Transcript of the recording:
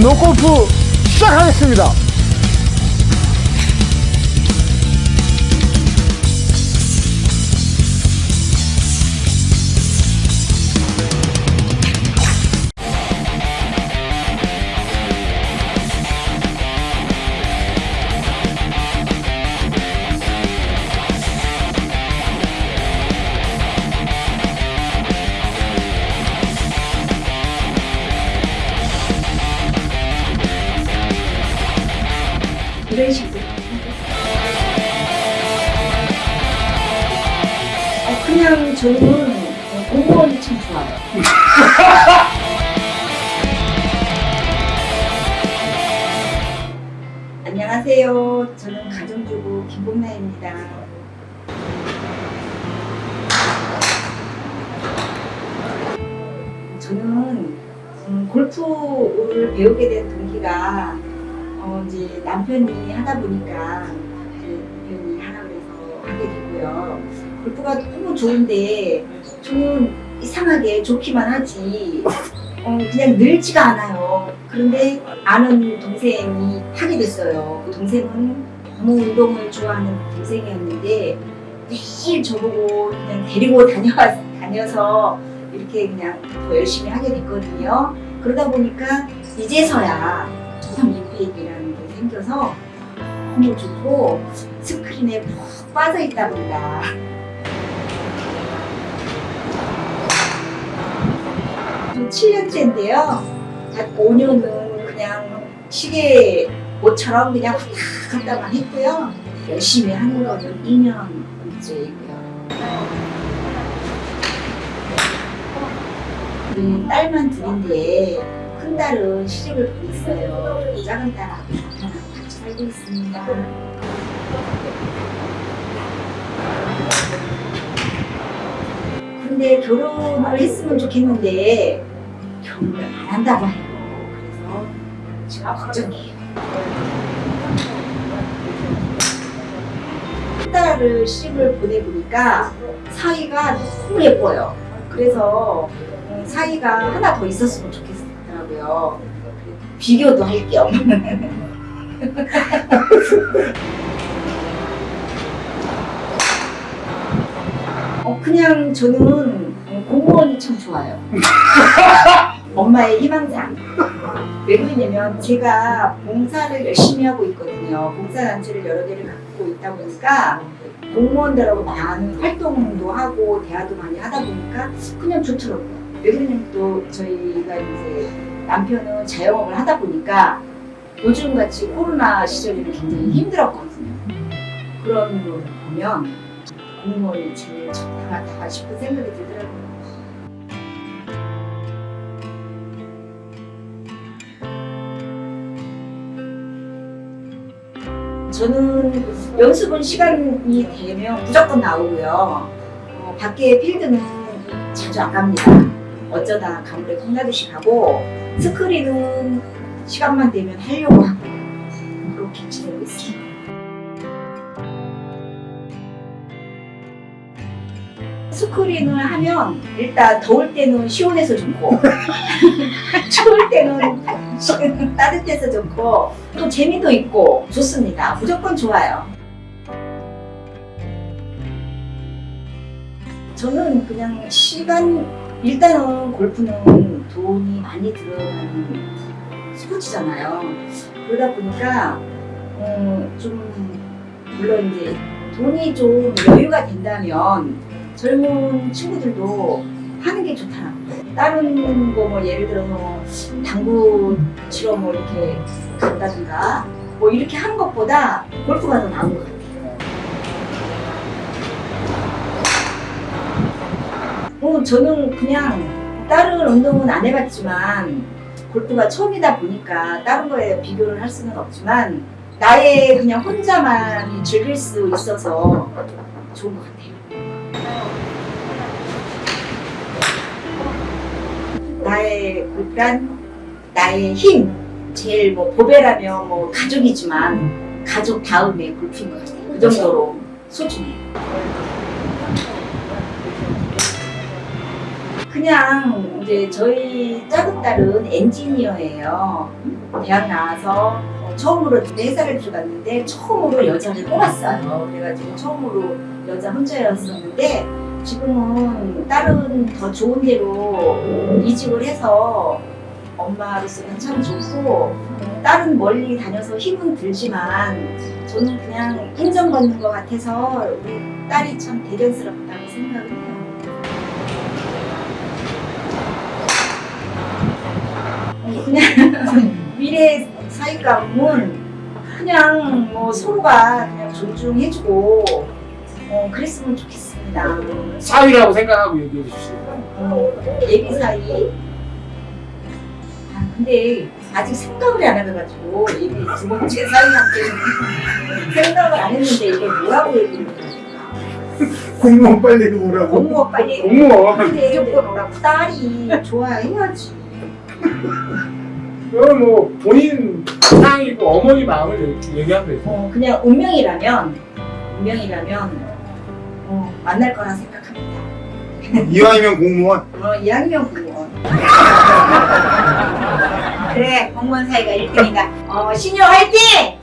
노골프 시작하겠습니다. 이런 식으로. 어, 그냥 저는 공무원이 참 좋아요. 안녕하세요. 저는 가정주부 김봉나입니다. 저는 음, 골프를 배우게 된 동기가 어, 이제 남편이 하다 보니까 남편이 하라 그래서 하게 되고요. 골프가 너무 좋은데 저는 이상하게 좋기만 하지 어, 그냥 늘지가 않아요. 그런데 아는 동생이 하게 됐어요. 그 동생은 너무 운동을 좋아하는 동생이었는데 매일 저보고 그냥 데리고 다녀왔, 다녀서 이렇게 그냥 더 열심히 하게 됐거든요. 그러다 보니까 이제서야 조선 인페이라는 게 생겨서 너무 좋고 스크린에 푹 빠져 있다 보니까 좀 7년째인데요. 한 5년은 그냥 시계 옷처럼 그냥 왔다 갔다만 했고요. 열심히 하는 거는 2년째이고요. 우리 딸만 둘인데 큰 딸은 시집을 보냈어요. 작은 딸하고 같이 살고 있습니다. 근데 결혼을 했으면 좋겠는데 결혼을 안 한다고 해요. 그래서 제가 걱정이에요. 큰 딸을 시집을 보내보니까 사이가 너무 예뻐요. 그래서 음, 사이가 하나 더 있었으면 좋겠 더라고요. 비교도 할 겸. 어, 그냥 저는 공무원이 참 좋아요. 엄마의 희망상. 왜 그러냐면 제가 봉사를 열심히 하고 있거든요. 봉사단체를 여러 개를 갖고 있다 보니까 공무원들하고 많은 활동도 하고 대화도 많이 하다 보니까 그냥 좋더라고요. 왜 그러냐면 또 저희가 이제 남편은 자영업을 하다 보니까 요즘같이 코로나 시절에는 굉장히 힘들었거든요. 그런 걸 보면 공무원이 제일 좋다 싶은 생각이 들더라고요. 저는 연습은 시간이 되면 무조건 나오고요. 어, 밖에 필드는 자주 안 갑니다. 어쩌다 가물에 콩나듯이 가고 스크린은 시간만 되면 하려고 하고 그렇게 지내고 있습니다. 스크린을 하면 일단 더울 때는 시원해서 좋고 추울 때는 따뜻해서 좋고 또 재미도 있고 좋습니다. 무조건 좋아요. 저는 그냥 시간 일단은 골프는 돈이 많이 들어가는 스포츠잖아요. 그러다 보니까 어, 좀 물론 이제 돈이 좀 여유가 된다면 젊은 친구들도 하는 게 좋더라고요. 다른 거 뭐 예를 들어서 당구 치러 뭐 이렇게 간다든가 뭐 이렇게 하는 것보다 골프가 더 나은 것 같아요. 어, 저는 그냥 다른 운동은 안 해봤지만 골프가 처음이다 보니까 다른 거에 비교를 할 수는 없지만 나의 그냥 혼자만 즐길 수 있어서 좋은 것 같아요. 나의 골프란 나의 힘 제일 뭐 보배라면 뭐 가족이지만 가족 다음에 골프인 것 같아요. 그 정도로 소중해요. 그냥 이제 저희 작은 딸은 엔지니어예요. 대학 나와서 어, 처음으로 회사를 들어갔는데 처음으로 여자를 뽑았어요. 그래가지고 처음으로 여자 혼자였었는데 지금은 딸은 더 좋은 데로 이직을 해서 엄마로서는 참 좋고 딸은 멀리 다녀서 힘은 들지만 저는 그냥 인정받는 것 같아서 우리 딸이 참 대견스럽다고 생각을 해요. 그냥 미래 사이감은 그냥 뭐 서로가 그냥 존중해주고 어, 그랬으면 좋겠습니다. 사위라고 생각하고 얘기해 주십시오. 어, 예비 사이. 아, 근데 아직 생각을 안 해가지고 예비 두 번째 사이한테 생각을 안 했는데 이게 뭐라고 얘기를 해야 공무원 빨리 오라고. 공무원 빨리 공무원. 근데 무조건 오라고 딸이 좋아해야지. 그건 뭐 본인 상이고 어머니 마음을 얘기- 얘기하면 되죠. 어, 그냥 운명이라면 운명이라면 어, 만날 거라 생각합니다. 이왕이면 공무원. 어, 이학년 공무원. 그래 공무원 사이가 1등이니까 어, 신효 화이팅!